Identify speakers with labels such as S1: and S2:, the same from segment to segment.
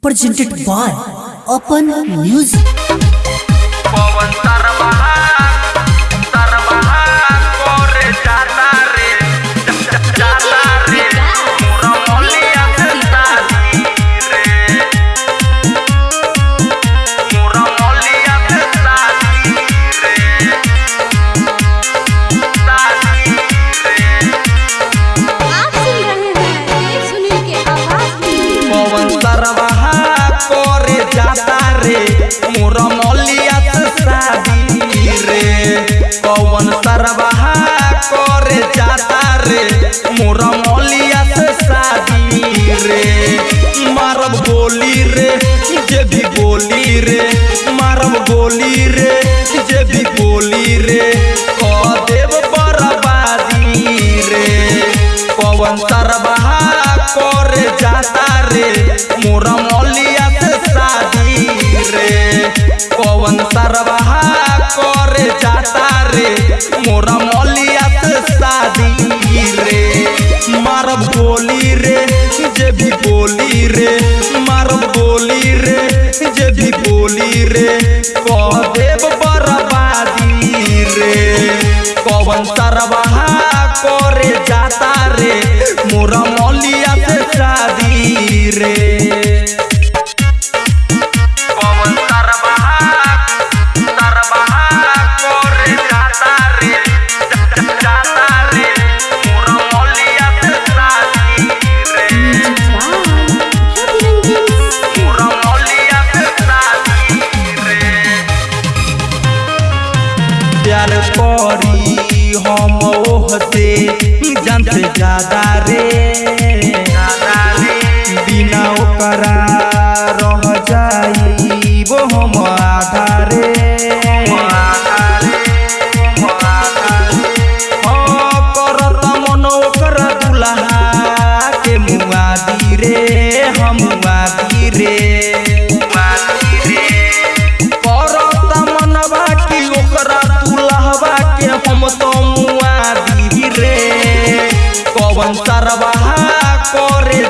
S1: Presented by Open Music.
S2: रे, मारम गोली रे, जे भी बोली रे कह देव बर्बादी रे। पवन तरबहा करे जाता रे मोरा मौलिया से शादी रे। पवन तरबहा करे जाता रे मोरा मौलिया से शादी रे। मारम गोली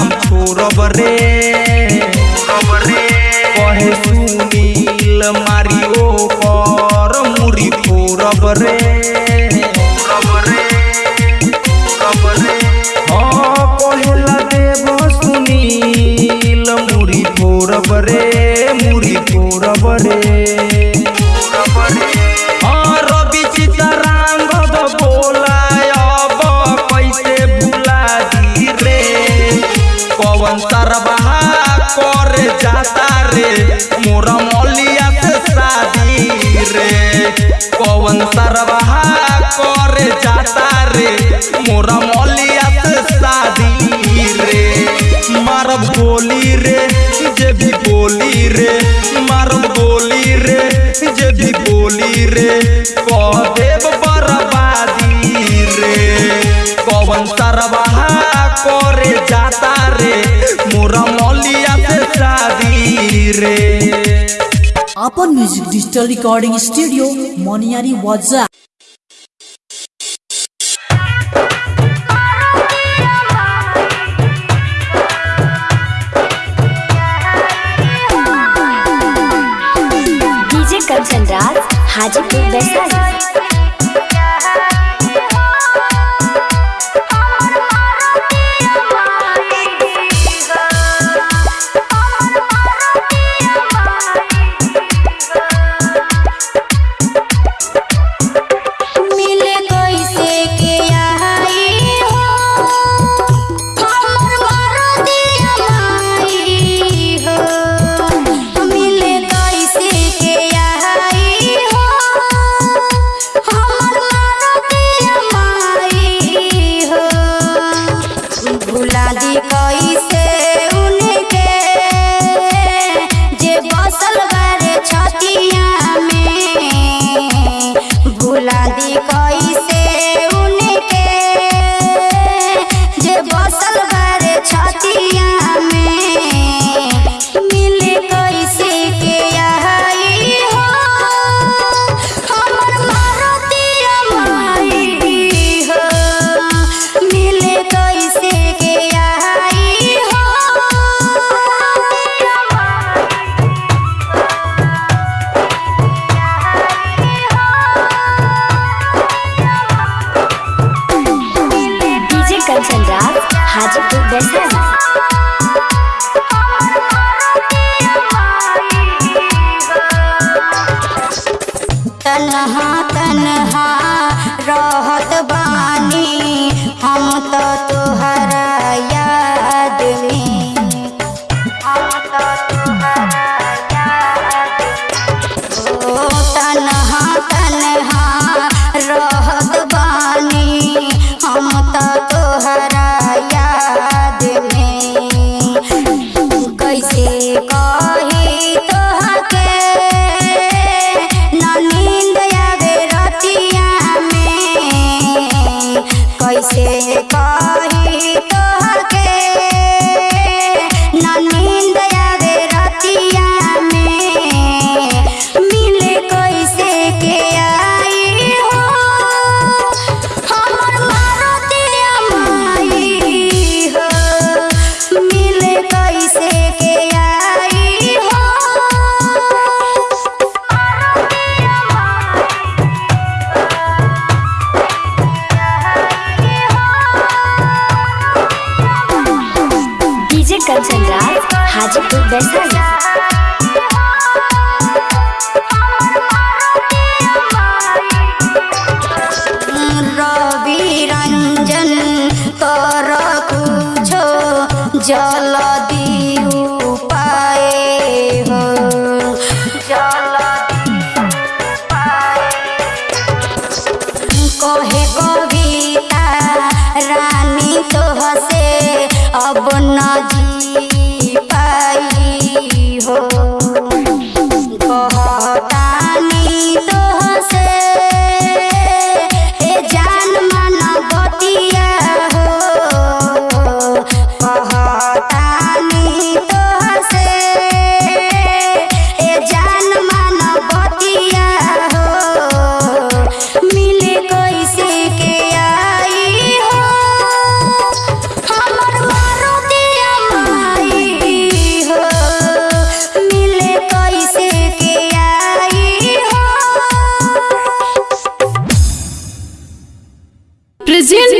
S2: हम छोड़ब रे कहे सुनील मारियो पर मुरी फोड़ब रे चाहता रे, मोरा मौलिया से शादी रे रे, जे भी बोली रे। रे, जे भी बोली रे। कह देव बर्बादी रे। करे जाता रे, मोरा मौलिया से शादी रे।
S3: अपन music digital recording studio Moniyari वाजा खाजी
S4: बेस्ट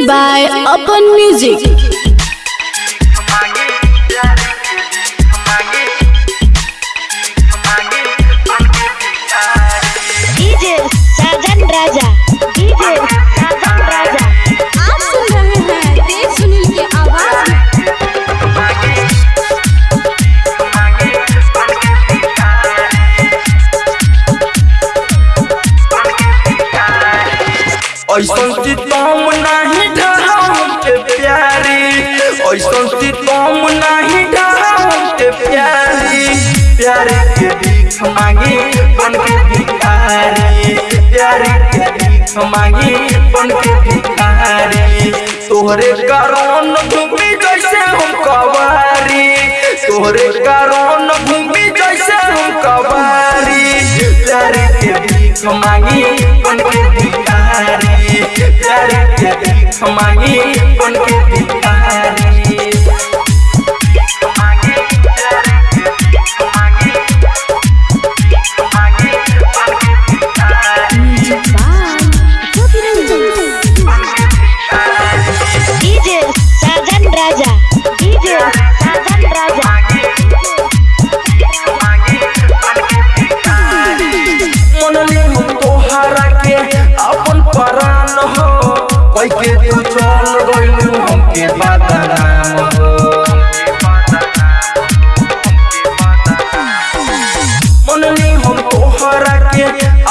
S4: by Upon Music.
S2: प्यारे के भीख मांगी अपन के भिखारी। तोहरे कारण भूमि जैसे हम कवारी तोहरे कारण भूमि जैसे हम कवारी प्यारे के भीख मांगी अपन के भिखारी। प्यारे के भीख मांगी अपन के भिखारी। कई तू चल गइलू हमके पता हो मन हम तोहरा के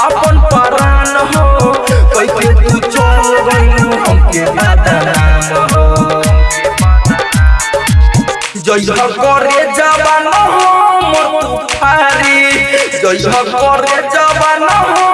S2: अपन परान हो। कई तू चल गइलू हमके पता हो जय हो करे जवान हो, मोर तू फारी जय हो करे जवान हो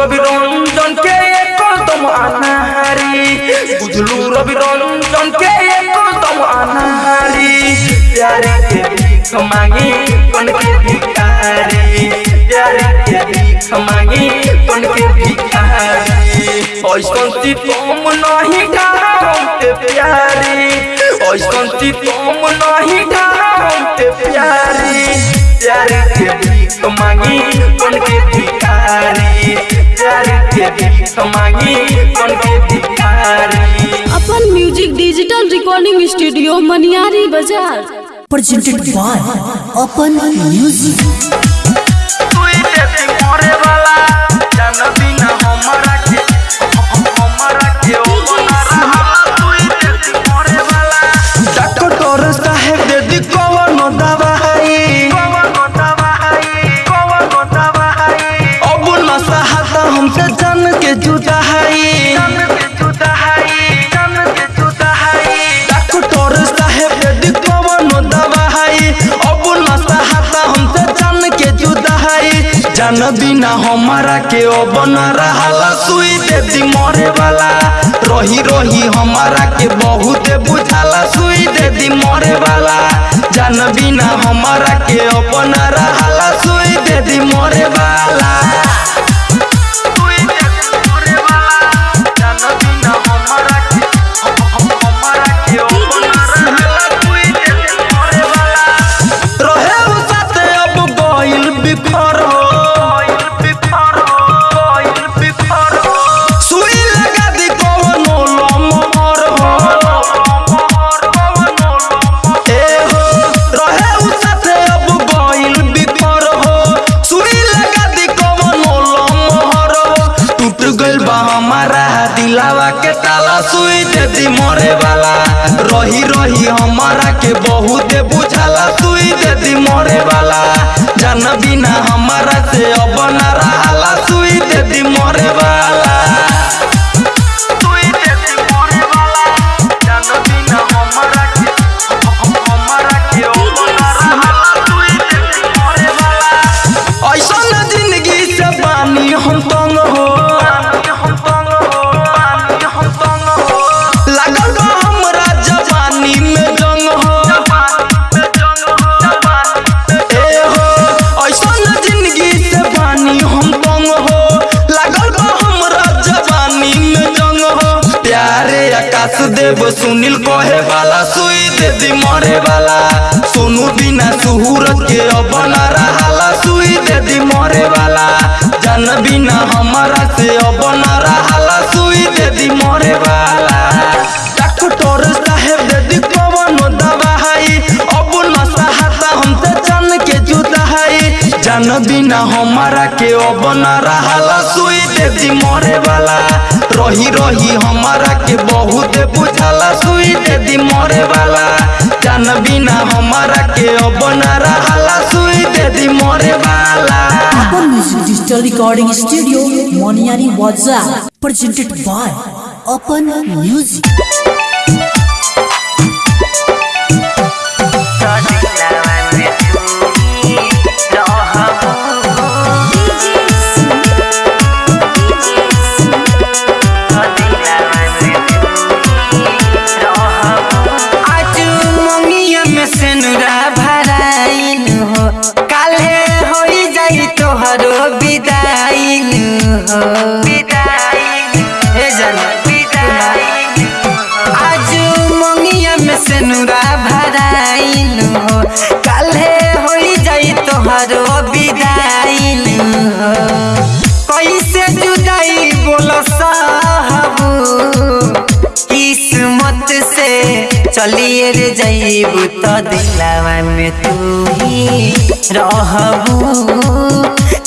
S2: रवि रंजन के एकदम अनहारी बुझलू रवि रंजन के एकदम अनहारी प्यारे के भीख मांगी कौन के भिखारी। प्यारे के भीख मांगी कौन के भिखारी। ऐसन ती तुम नहीं कहा हमके प्यारी। ऐसन ती तुम नहीं कहा हमके प्यारी। प्यारे के भीख मांगी कौन के भिखारी।
S4: अपन music digital recording studio Maniyari बाज़ार।
S1: प्रेजेंटेड बाय अपन म्यूज़िक
S2: तुई देती मोरे वाला जान बिना हमरा जान बिना हमारा के अब न रहाला सुई दे दी मरे वाला रही रही हमारा के बहुत बुझाला सुई दे दी मरे वाला जान बिना हमारा के अब रहा सुई दे दी मरे वाला देव सुनील कहे वाला, सुई दे दी मरे वाला। सोनू बिना सुहूरत के अब न सुई दे दी मरे वाला, जान बिना हमारा से अब न सुई दे दी मरे वाला। जान बिना हमारा के अब न रहाला सुई दे दी मरे वाला रही रही हमारा के बहुत बुझाला सुई दे दी मरे वाला जान बिना हमारा के अब न रहाला सुई दे दी मरे वाला
S1: Open Music Digital Recording Studio, Moniari Waza. Presented by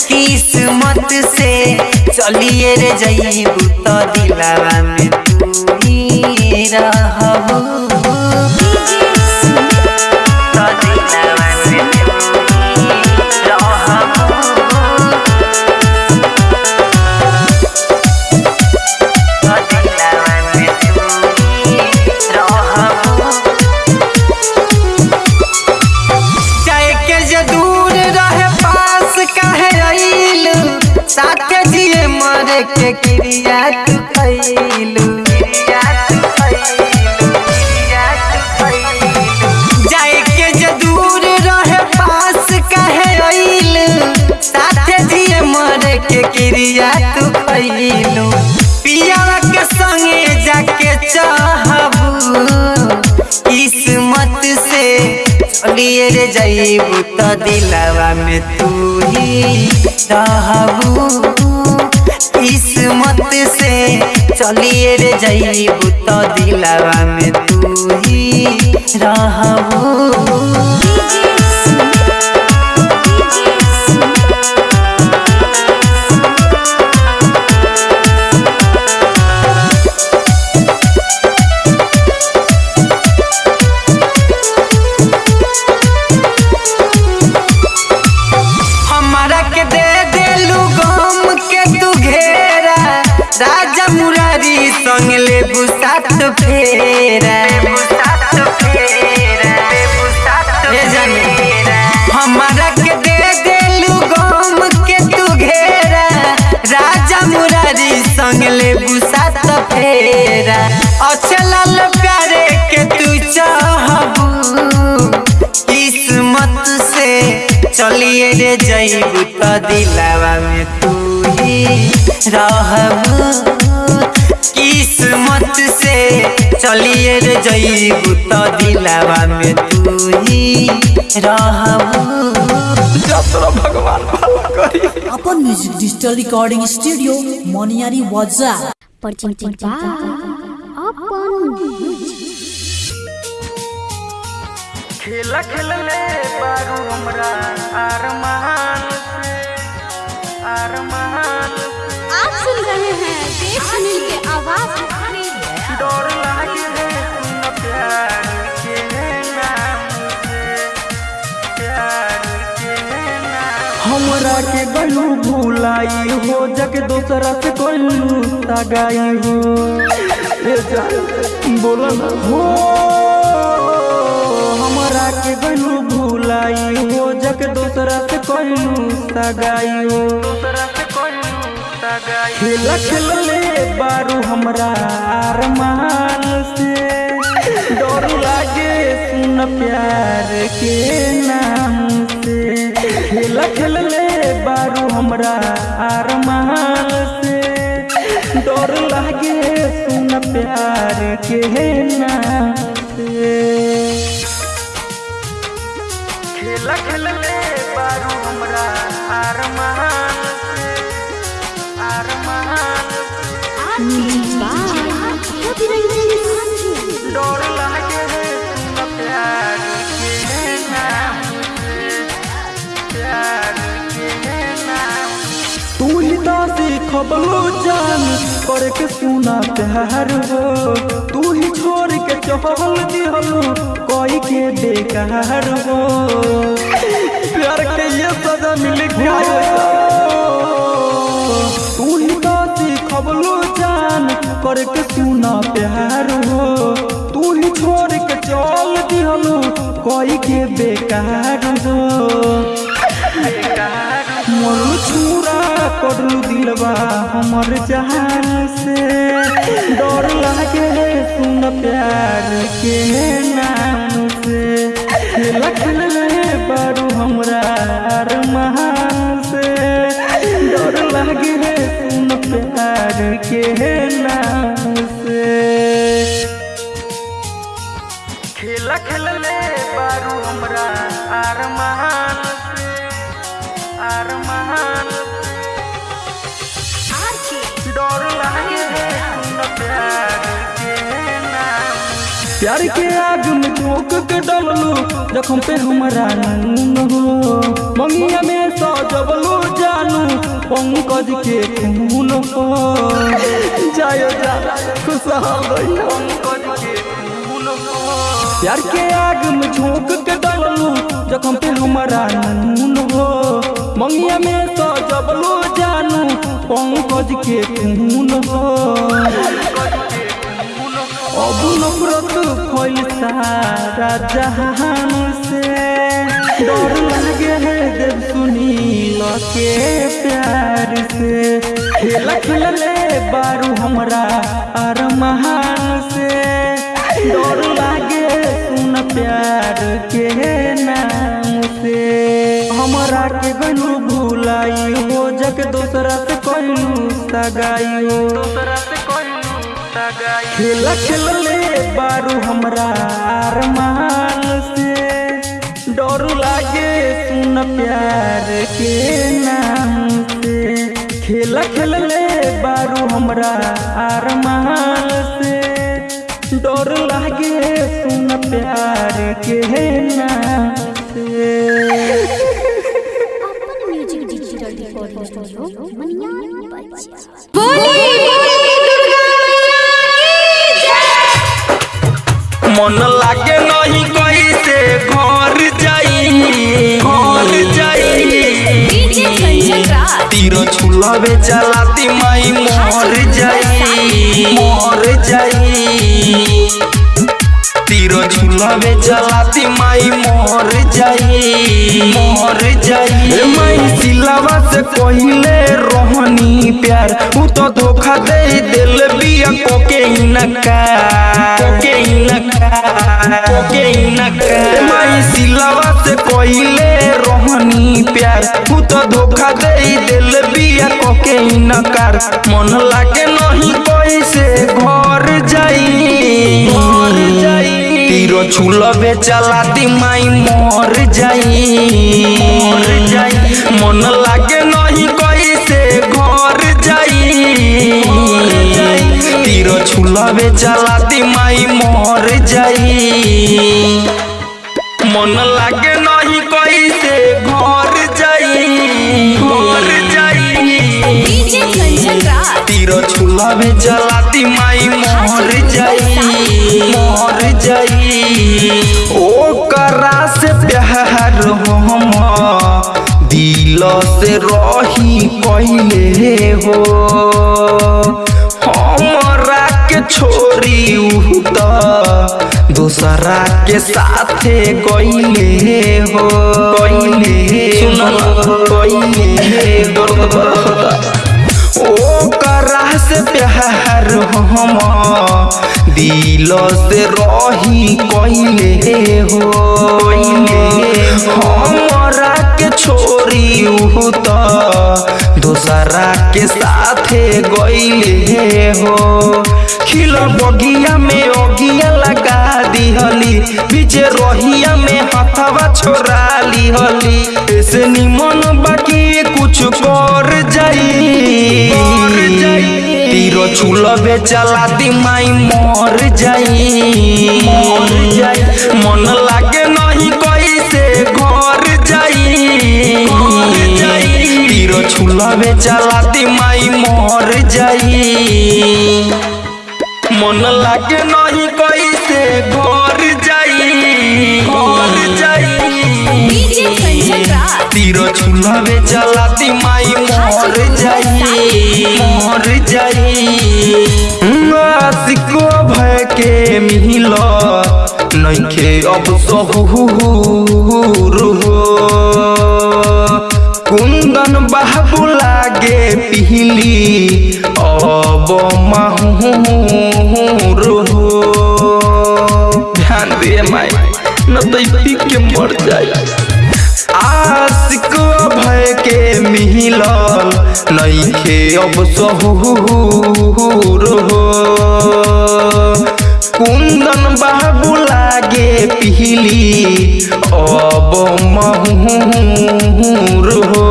S5: किस्मत से चलिए रे जईबू तो दिलावा में तू ही रहबू जईबू तो दिलवा में तू ही रहबू किस्मत से चलिए रे जईबू तो दिलवा में तू ही रहबू दिलवा में तू ही किस्मत से चलिए दिलवा में तू ही
S1: अपन music digital recording studio Maniyari वाजा
S6: presented by Upon
S7: खेला खेलले बारू हमरा अरमान से अरमान
S6: आप सुन रहे हैं देव सुनील के आवाज़
S7: डर लागे है सुन प्यार के नाम से प्यार के नाम। हमरा के गलू भुलाई हो जग दोसरा से कोलू तगाई हो। ए जान बोला ना। हो। के भुलाई, हो जग दोसरा से कोलू तगाई हो दोसरा से कोलू खेल खेलले बारू हमरा अरमान से। डर लागे सुन प्यार के नाम से। खेल खेलले बारू हमरा अरमान से। डर लागे सुन प्यार के नाम से। खेल खेलले बारू हमरा अरमान से अरमान डर लागे सीखबलो जान करके सुना प्यार हो। तू ही छोड़ के चहल दिहलो कोई के बेकार हो। प्यार के ये सजा मिल गया तू ही तो सीखबलो जान करके सुना प्यार हो। तू ही छोड़ के चल दिहलो कोई के बेकार हो। मोर छुरा करलू दिलवा हमर जहान से। डर लागे सुन प्यार के नाम से। खेल खेलले बारू हमरा अरमान से। डर लागे सुन प्यार के नाम से। खेल खेलले बारू हमरा अरमान से। अरमान डर लागे सुन प्यार के आग में झोंक के डललो जखम पे हमरा नून हो मंगिया में सजबलो जानू, पंकज के खून। हो जायो जा खुशहाल पंकज के खून हो प्यार के आग में झोंक के डललो जखम पे हमरा नून हो मंगिया में सजबलो जानू, पंकज के खून हो। अब नफरत फैल सारा जहान से। डर लगे है देव सुनील के प्यार से। खेल खेलले बारू हमरा अरमान से। डर कहलू सगाई हो दोसरा से खेल खेलले बारू हमरा अरमान से। डर
S2: लागे सुन प्यार के नाम से। खेल खेल ले बारू हमरा से। डर लागे सुन प्यार के नाम से। मन लागे नहीं कैसे घर घर तीर छुलबे चलाती माई मोर जाई मोर जाई। छुलबे चलाती माई मोर जाई मोर जाई माई सिलावा से कहिले रोहनी प्यार उ तो धोखा दे दिल बिया कोके इनका कोके इनका कोके इनका माई सिलावा से कहिले रोहनी प्यार उ तो धोखा दे दिल बिया कोके इनकार मन लागे नहीं घर जाई घर जाई तीरो छुलबे चलाती माई मोर जाई। मोर जाई मन लागे नहीं कैसे घर जाई। तीरो छुलबे चलाती माई मोर जाई। मन लागे नहीं कैसे घर जाई। घर जाई। तीरो छुलबे चलाती माई मोर जाई। दिल से रही पहले हो। हमारा के छोरी दूसरा के साथे गईले हो। गईले सुन गईले दर्द ओ करा से प्यार हम दिल से रही कैले हो। हमरा के छोरी तो दूसरा के साथे गैले हो। खिल बगिया में बीच रोहिया में हथवा छोड़ा लिहली ऐसे निमन बाकी कुछ कर जाई। तीरो छुलबे चलाती माई मोर जाई। मोर जाई। मन लागे नहीं कैसे घर जाई। तीरो छुलबे चलाती माई मोर जाई। मन लागे नहीं कैसे घर तीरो छुलबे चलाती माई मोर जाई मोर जाई। आशिको भय के मिल नइखे अब सहुर हो कुंदन बाबू लागे पिहली, अब माहूर हो ध्यान दे माई। न पी के मर जाए। आशिक भय के मिलल नइखे अब सहुर हो। कुंदन बाबू लागे पिहली, अब महूर हो।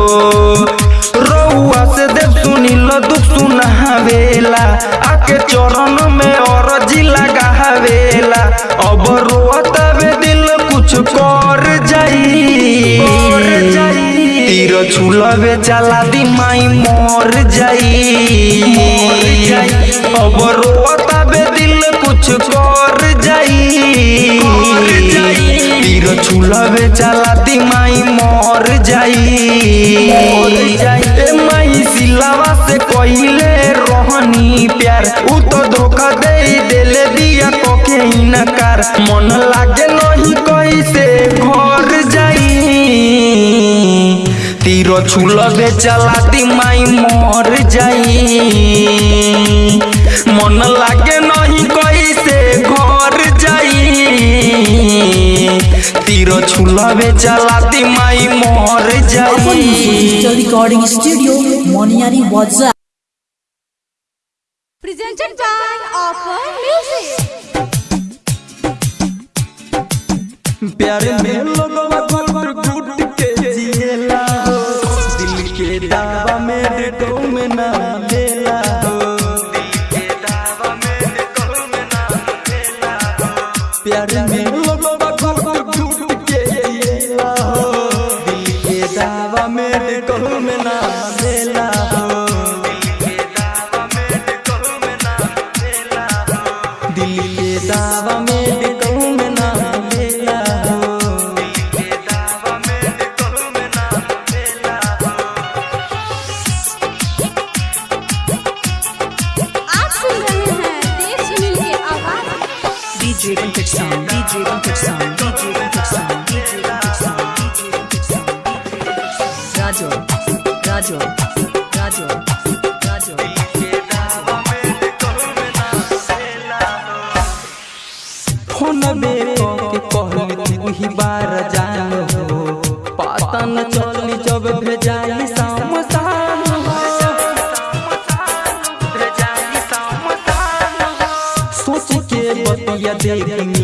S2: रउआ से देव सुनिल, दुख सुनावेला, आके चरण में और अरजी लगावेला। अब रोतवे कुछ कर जाई। कर जाई। तीर छुलबे चला दी माई मोर जाई। मोर जाई। अब रोतवे दिल कुछ कर जाई। कर जाई। तीर छुलबे चला दी माई मोर जाई। मोर जाई। ए माई सिलावा से कइले रहनी प्यार। उ तो धोखा दे देले दिया कोके इनकार मन लागे नहीं तीरो छुलबे चलाती माई मोर जाई। मन लागे नहीं कैसे घर जाई। तीरो छुलबे चलाती माई मोर
S1: अपन
S2: जाई
S1: रिकॉर्डिंग स्टूडियो मोनियारी वाजा
S7: presented by Offer Music.
S2: प्यार
S7: प्यार में लोगवा Yeah.